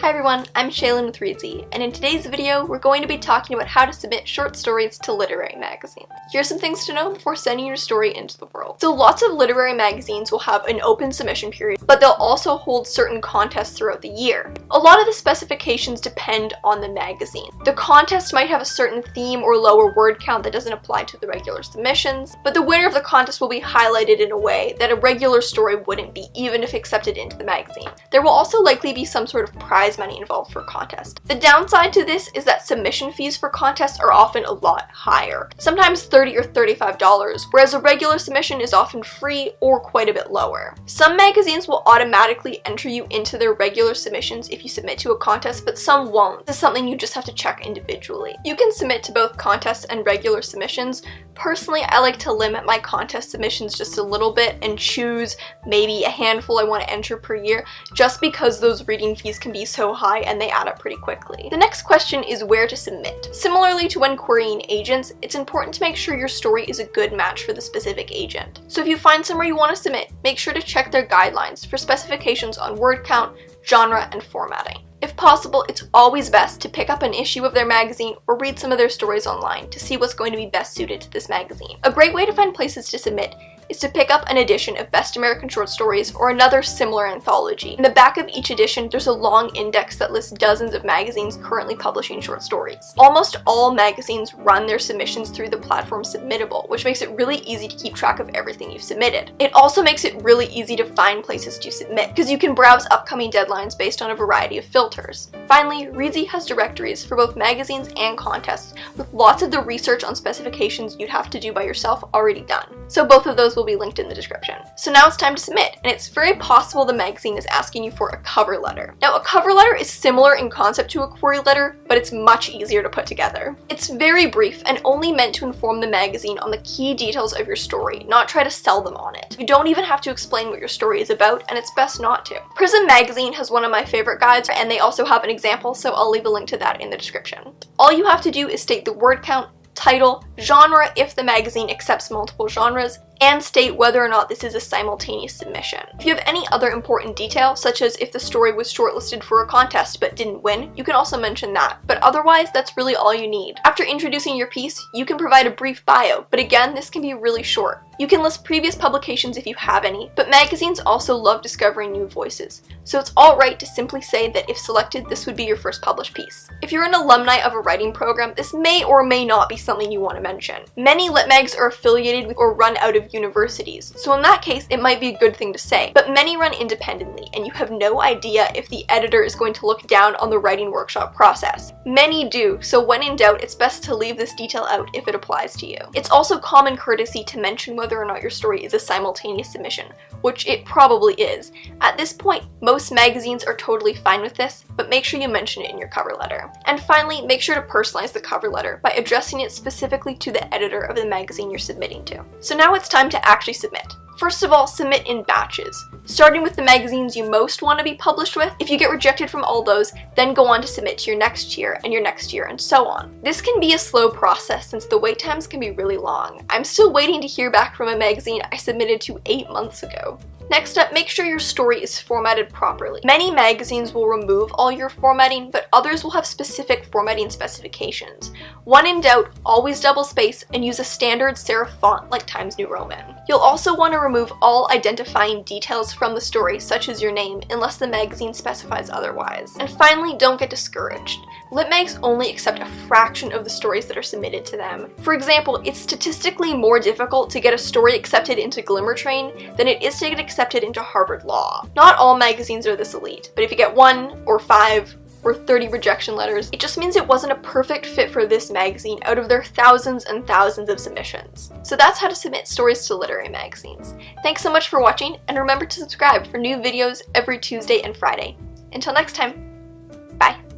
Hi everyone, I'm Shaylin with Reedsy, and in today's video, we're going to be talking about how to submit short stories to literary magazines. Here are some things to know before sending your story into the world. So lots of literary magazines will have an open submission period, but they'll also hold certain contests throughout the year. A lot of the specifications depend on the magazine. The contest might have a certain theme or lower word count that doesn't apply to the regular submissions, but the winner of the contest will be highlighted in a way that a regular story wouldn't be, even if accepted into the magazine. There will also likely be some sort of prize prize money involved for contest. The downside to this is that submission fees for contests are often a lot higher, sometimes 30 or $35, whereas a regular submission is often free or quite a bit lower. Some magazines will automatically enter you into their regular submissions if you submit to a contest, but some won't. This is something you just have to check individually. You can submit to both contests and regular submissions. Personally, I like to limit my contest submissions just a little bit and choose maybe a handful I want to enter per year, just because those reading fees can be so so high and they add up pretty quickly. The next question is where to submit. Similarly to when querying agents, it's important to make sure your story is a good match for the specific agent. So if you find somewhere you want to submit, make sure to check their guidelines for specifications on word count, genre, and formatting. If possible, it's always best to pick up an issue of their magazine or read some of their stories online to see what's going to be best suited to this magazine. A great way to find places to submit is to pick up an edition of Best American Short Stories or another similar anthology. In the back of each edition, there's a long index that lists dozens of magazines currently publishing short stories. Almost all magazines run their submissions through the platform Submittable, which makes it really easy to keep track of everything you've submitted. It also makes it really easy to find places to submit, because you can browse upcoming deadlines based on a variety of filters. Finally, Reedsy has directories for both magazines and contests, with lots of the research on specifications you'd have to do by yourself already done. So both of those will be linked in the description. So now it's time to submit, and it's very possible the magazine is asking you for a cover letter. Now a cover letter is similar in concept to a query letter, but it's much easier to put together. It's very brief and only meant to inform the magazine on the key details of your story, not try to sell them on it. You don't even have to explain what your story is about, and it's best not to. Prism Magazine has one of my favorite guides, and they also have an example, so I'll leave a link to that in the description. All you have to do is state the word count, title, genre if the magazine accepts multiple genres, and state whether or not this is a simultaneous submission. If you have any other important detail, such as if the story was shortlisted for a contest but didn't win, you can also mention that, but otherwise that's really all you need. After introducing your piece, you can provide a brief bio, but again, this can be really short. You can list previous publications if you have any, but magazines also love discovering new voices, so it's alright to simply say that if selected, this would be your first published piece. If you're an alumni of a writing program, this may or may not be something you want to mention. Many lit mags are affiliated with or run out of universities, so in that case it might be a good thing to say, but many run independently and you have no idea if the editor is going to look down on the writing workshop process. Many do, so when in doubt it's best to leave this detail out if it applies to you. It's also common courtesy to mention whether or not your story is a simultaneous submission, which it probably is. At this point, most magazines are totally fine with this, but make sure you mention it in your cover letter. And finally, make sure to personalize the cover letter by addressing it specifically to the editor of the magazine you're submitting to. So now it's time to actually submit. First of all, submit in batches, starting with the magazines you most want to be published with. If you get rejected from all those, then go on to submit to your next year and your next year and so on. This can be a slow process since the wait times can be really long. I'm still waiting to hear back from a magazine I submitted to 8 months ago. Next up, make sure your story is formatted properly. Many magazines will remove all your formatting, but others will have specific formatting specifications. When in doubt, always double space and use a standard serif font like Times New Roman. You'll also want to remove all identifying details from the story, such as your name, unless the magazine specifies otherwise. And finally, don't get discouraged. Litmags only accept a fraction of the stories that are submitted to them. For example, it's statistically more difficult to get a story accepted into Glimmer Train than it is to get accepted accepted into Harvard Law. Not all magazines are this elite, but if you get one or five or 30 rejection letters, it just means it wasn't a perfect fit for this magazine out of their thousands and thousands of submissions. So that's how to submit stories to literary magazines. Thanks so much for watching, and remember to subscribe for new videos every Tuesday and Friday. Until next time, bye!